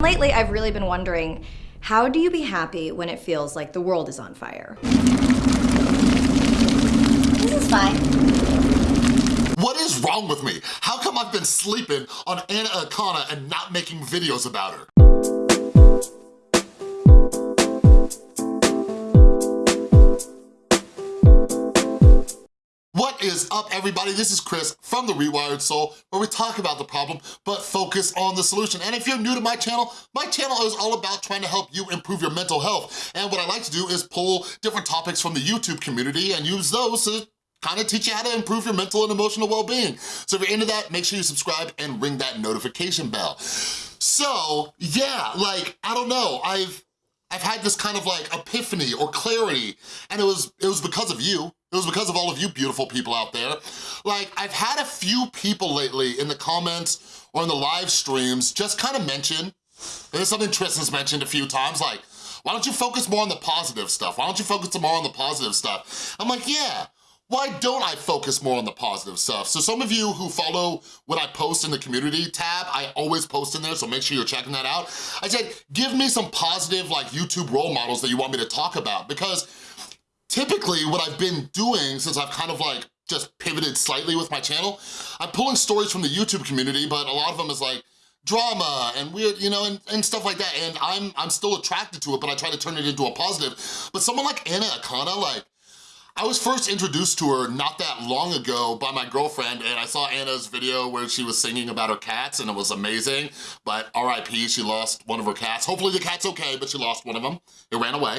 Lately, I've really been wondering, how do you be happy when it feels like the world is on fire? This is fine. What is wrong with me? How come I've been sleeping on Anna Akana and not making videos about her? Is up, everybody? This is Chris from The Rewired Soul, where we talk about the problem, but focus on the solution. And if you're new to my channel, my channel is all about trying to help you improve your mental health. And what I like to do is pull different topics from the YouTube community and use those to kind of teach you how to improve your mental and emotional well-being. So if you're into that, make sure you subscribe and ring that notification bell. So, yeah, like, I don't know, I've I've had this kind of like epiphany or clarity, and it was it was because of you. It was because of all of you beautiful people out there. Like, I've had a few people lately in the comments or in the live streams just kind of mention, and it's something Tristan's mentioned a few times, like, why don't you focus more on the positive stuff? Why don't you focus more on the positive stuff? I'm like, yeah, why don't I focus more on the positive stuff? So some of you who follow what I post in the community tab, I always post in there, so make sure you're checking that out. I said, give me some positive like YouTube role models that you want me to talk about because typically what I've been doing since I've kind of like just pivoted slightly with my channel, I'm pulling stories from the YouTube community, but a lot of them is like, drama and weird, you know, and, and stuff like that. And I'm, I'm still attracted to it, but I try to turn it into a positive. But someone like Anna Akana, like, I was first introduced to her not that long ago by my girlfriend and I saw Anna's video where she was singing about her cats and it was amazing, but RIP, she lost one of her cats. Hopefully the cat's okay, but she lost one of them. It ran away.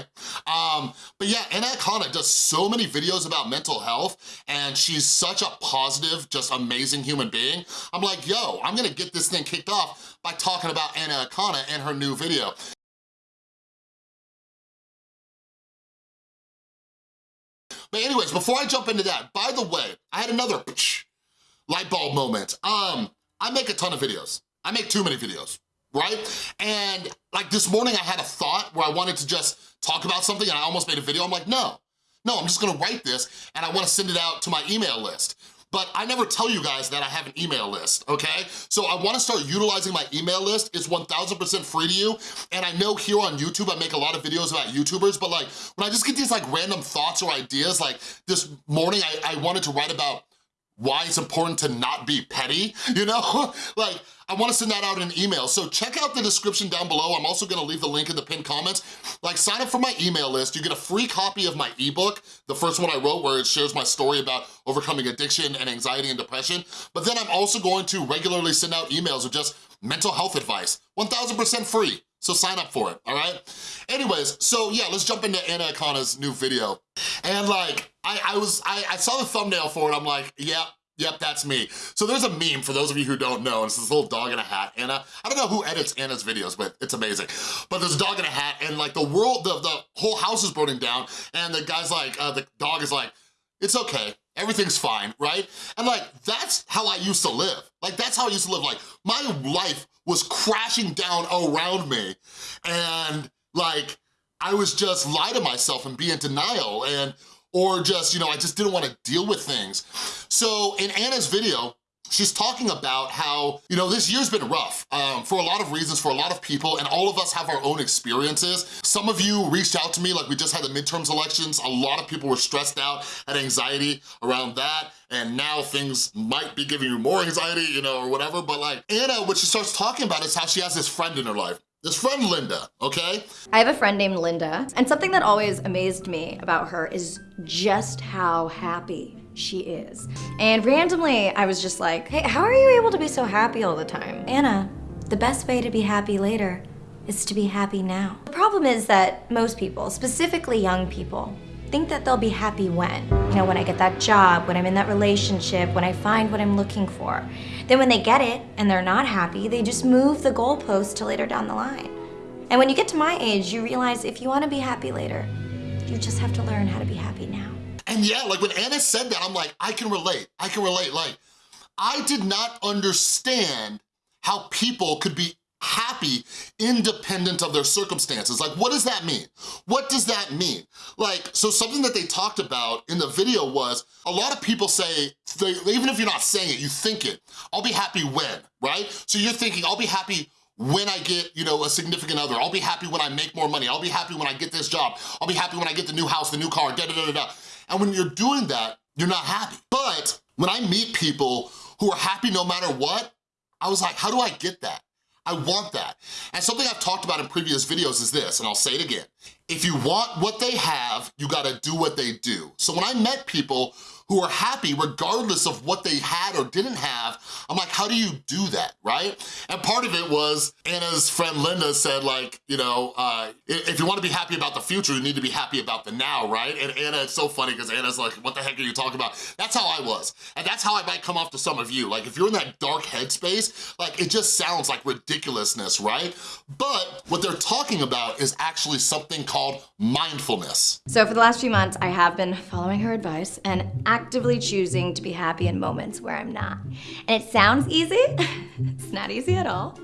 Um, but yeah, Anna Akana does so many videos about mental health and she's such a positive, just amazing human being. I'm like, yo, I'm gonna get this thing kicked off by talking about Anna Akana and her new video. But anyways, before I jump into that, by the way, I had another light bulb moment. Um, I make a ton of videos. I make too many videos, right? And like this morning I had a thought where I wanted to just talk about something and I almost made a video. I'm like, no, no, I'm just gonna write this and I wanna send it out to my email list but I never tell you guys that I have an email list, okay? So I wanna start utilizing my email list. It's 1000% free to you, and I know here on YouTube I make a lot of videos about YouTubers, but like when I just get these like random thoughts or ideas, like this morning I, I wanted to write about why it's important to not be petty, you know? like, I wanna send that out in an email. So check out the description down below. I'm also gonna leave the link in the pinned comments. Like sign up for my email list. You get a free copy of my ebook, the first one I wrote where it shares my story about overcoming addiction and anxiety and depression. But then I'm also going to regularly send out emails with just mental health advice, 1000% free. So sign up for it, all right? Anyways, so yeah, let's jump into Anna Akana's new video. And like, I, I was, I, I saw the thumbnail for it, I'm like, yeah, Yep, that's me. So there's a meme, for those of you who don't know, it's this little dog in a hat. Anna, I don't know who edits Anna's videos, but it's amazing. But there's a dog in a hat, and like the world, the, the whole house is burning down, and the guy's like, uh, the dog is like, it's okay, everything's fine, right? And like, that's how I used to live. Like, that's how I used to live. Like, my life was crashing down around me, and like, I was just lie to myself and be in denial, and or just, you know, I just didn't wanna deal with things. So in Anna's video, she's talking about how, you know, this year's been rough um, for a lot of reasons, for a lot of people, and all of us have our own experiences. Some of you reached out to me, like we just had the midterms elections, a lot of people were stressed out, had anxiety around that, and now things might be giving you more anxiety, you know, or whatever, but like, Anna, what she starts talking about is how she has this friend in her life. This friend Linda, okay? I have a friend named Linda, and something that always amazed me about her is just how happy she is. And randomly, I was just like, hey, how are you able to be so happy all the time? Anna, the best way to be happy later is to be happy now. The problem is that most people, specifically young people, think that they'll be happy when. You know, when I get that job, when I'm in that relationship, when I find what I'm looking for. Then when they get it and they're not happy, they just move the goalpost to later down the line. And when you get to my age, you realize if you want to be happy later, you just have to learn how to be happy now. And yeah, like when Anna said that, I'm like, I can relate, I can relate. Like, I did not understand how people could be happy independent of their circumstances. Like, what does that mean? What does that mean? Like, so something that they talked about in the video was, a lot of people say, they, even if you're not saying it, you think it, I'll be happy when, right? So you're thinking, I'll be happy when I get, you know, a significant other. I'll be happy when I make more money. I'll be happy when I get this job. I'll be happy when I get the new house, the new car, da da da da da. And when you're doing that, you're not happy. But when I meet people who are happy no matter what, I was like, how do I get that? I want that. And something I've talked about in previous videos is this, and I'll say it again. If you want what they have, you gotta do what they do. So when I met people who are happy regardless of what they had or didn't have, I'm like, how do you do that, right? And part of it was Anna's friend Linda said like, you know, uh, if you wanna be happy about the future, you need to be happy about the now, right? And Anna, it's so funny because Anna's like, what the heck are you talking about? That's how I was. And that's how I might come off to some of you. Like if you're in that dark headspace, like it just sounds like ridiculousness, right? But what they're talking about is actually something called mindfulness. So for the last few months, I have been following her advice and actively choosing to be happy in moments where I'm not. And it sounds easy, it's not easy at all.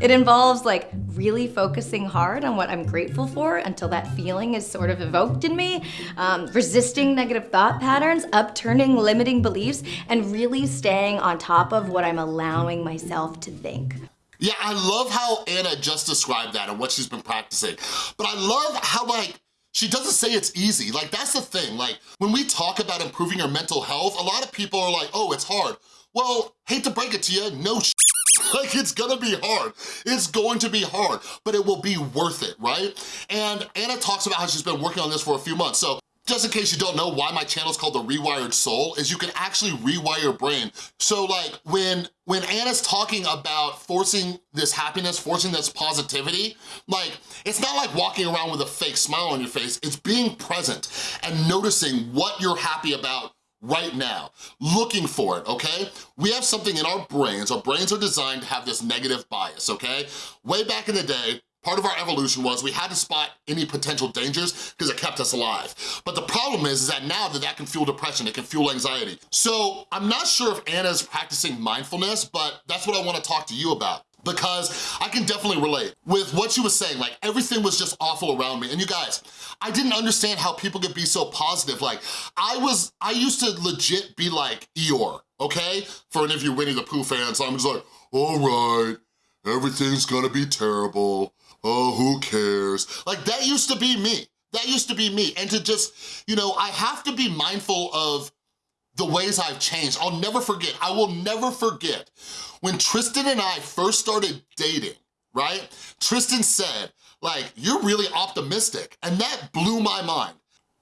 It involves like really focusing hard on what I'm grateful for until that feeling is sort of evoked in me, um, resisting negative thought patterns, upturning limiting beliefs, and really staying on top of what I'm allowing myself to think. Yeah, I love how Anna just described that and what she's been practicing. But I love how like, she doesn't say it's easy. Like, that's the thing. Like, when we talk about improving your mental health, a lot of people are like, oh, it's hard. Well, hate to break it to you, no like it's gonna be hard. It's going to be hard, but it will be worth it, right? And Anna talks about how she's been working on this for a few months. So just in case you don't know why my channel is called The Rewired Soul, is you can actually rewire your brain. So like when, when Anna's talking about forcing this happiness, forcing this positivity, like it's not like walking around with a fake smile on your face, it's being present and noticing what you're happy about right now, looking for it, okay? We have something in our brains, our brains are designed to have this negative bias, okay? Way back in the day, Part of our evolution was we had to spot any potential dangers because it kept us alive. But the problem is, is that now that that can fuel depression, it can fuel anxiety. So I'm not sure if Anna's practicing mindfulness, but that's what I wanna talk to you about because I can definitely relate with what she was saying, like everything was just awful around me. And you guys, I didn't understand how people could be so positive. Like I was, I used to legit be like Eeyore, okay? For any of you Winnie the Pooh fans, I'm just like, all right, everything's gonna be terrible oh, who cares? Like that used to be me. That used to be me. And to just, you know, I have to be mindful of the ways I've changed. I'll never forget, I will never forget when Tristan and I first started dating, right? Tristan said, like, you're really optimistic. And that blew my mind.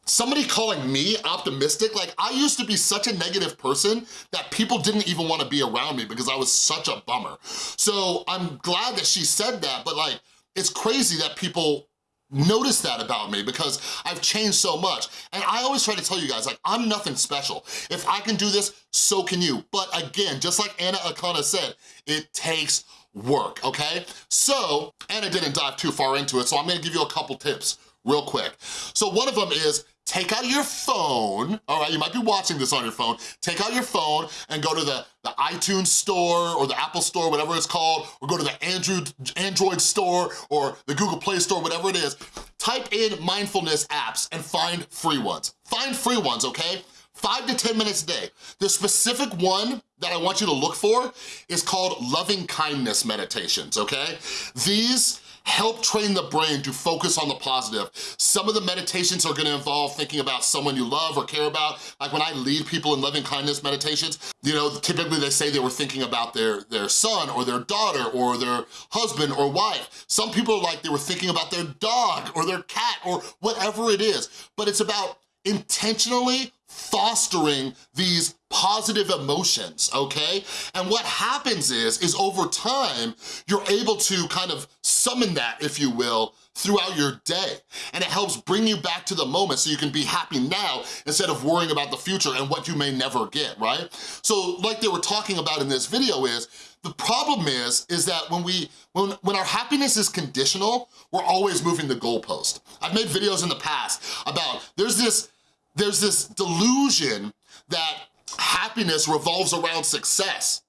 Somebody calling me optimistic, like I used to be such a negative person that people didn't even wanna be around me because I was such a bummer. So I'm glad that she said that, but like, it's crazy that people notice that about me because I've changed so much. And I always try to tell you guys, like, I'm nothing special. If I can do this, so can you. But again, just like Anna Akana said, it takes work, okay? So, Anna didn't dive too far into it, so I'm gonna give you a couple tips real quick. So one of them is take out your phone, all right, you might be watching this on your phone, take out your phone and go to the, the iTunes store or the Apple store, whatever it's called, or go to the Android, Android store or the Google Play store, whatever it is. Type in mindfulness apps and find free ones. Find free ones, okay? Five to 10 minutes a day. The specific one that I want you to look for is called loving kindness meditations, okay? These help train the brain to focus on the positive. Some of the meditations are gonna involve thinking about someone you love or care about. Like when I lead people in loving kindness meditations, you know, typically they say they were thinking about their, their son or their daughter or their husband or wife. Some people are like they were thinking about their dog or their cat or whatever it is. But it's about intentionally fostering these positive emotions, okay? And what happens is, is over time, you're able to kind of summon that, if you will, throughout your day. And it helps bring you back to the moment so you can be happy now instead of worrying about the future and what you may never get, right? So like they were talking about in this video is, the problem is, is that when we, when, when our happiness is conditional, we're always moving the goalpost. I've made videos in the past about, there's this, there's this delusion that happiness revolves around success,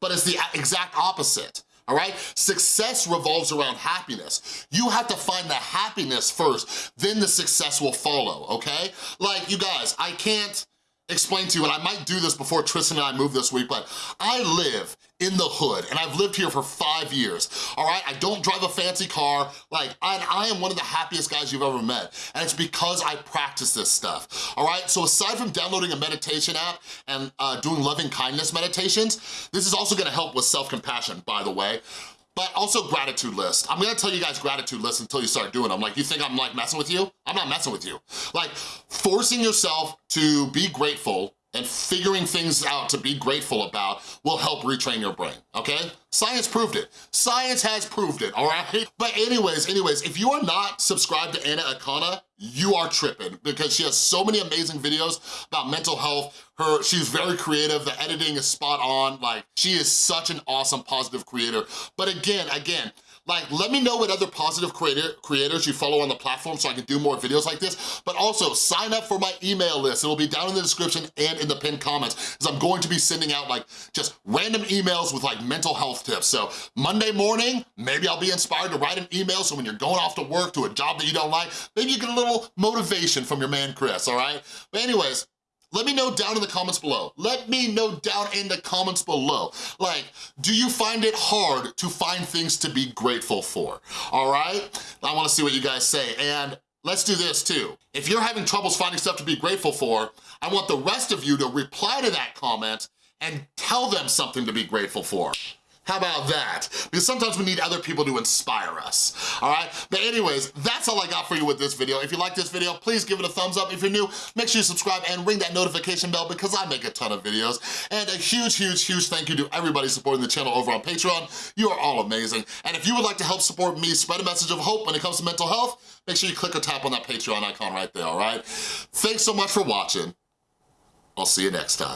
but it's the exact opposite all right? Success revolves around happiness. You have to find the happiness first, then the success will follow, okay? Like, you guys, I can't explain to you, and I might do this before Tristan and I move this week, but I live in the hood, and I've lived here for five years, all right? I don't drive a fancy car, like, I, I am one of the happiest guys you've ever met, and it's because I practice this stuff, all right? So aside from downloading a meditation app and uh, doing loving kindness meditations, this is also gonna help with self-compassion, by the way, but also gratitude list. I'm gonna tell you guys gratitude list until you start doing them. Like, you think I'm like messing with you? I'm not messing with you. Like, forcing yourself to be grateful and figuring things out to be grateful about will help retrain your brain, okay? Science proved it. Science has proved it, all right? But anyways, anyways, if you are not subscribed to Anna Akana, you are tripping because she has so many amazing videos about mental health. Her, she's very creative, the editing is spot on, like she is such an awesome positive creator. But again, again, like, let me know what other positive creator, creators you follow on the platform so I can do more videos like this, but also sign up for my email list. It'll be down in the description and in the pinned comments, because I'm going to be sending out like just random emails with like mental health tips. So Monday morning, maybe I'll be inspired to write an email so when you're going off to work to a job that you don't like, maybe you get a little motivation from your man Chris, all right? But anyways, let me know down in the comments below. Let me know down in the comments below. Like, do you find it hard to find things to be grateful for? All right? I wanna see what you guys say. And let's do this too. If you're having troubles finding stuff to be grateful for, I want the rest of you to reply to that comment and tell them something to be grateful for. How about that? Because sometimes we need other people to inspire us, all right? But anyways, that's all I got for you with this video. If you like this video, please give it a thumbs up. If you're new, make sure you subscribe and ring that notification bell because I make a ton of videos. And a huge, huge, huge thank you to everybody supporting the channel over on Patreon. You are all amazing. And if you would like to help support me spread a message of hope when it comes to mental health, make sure you click or tap on that Patreon icon right there, all right? Thanks so much for watching. I'll see you next time.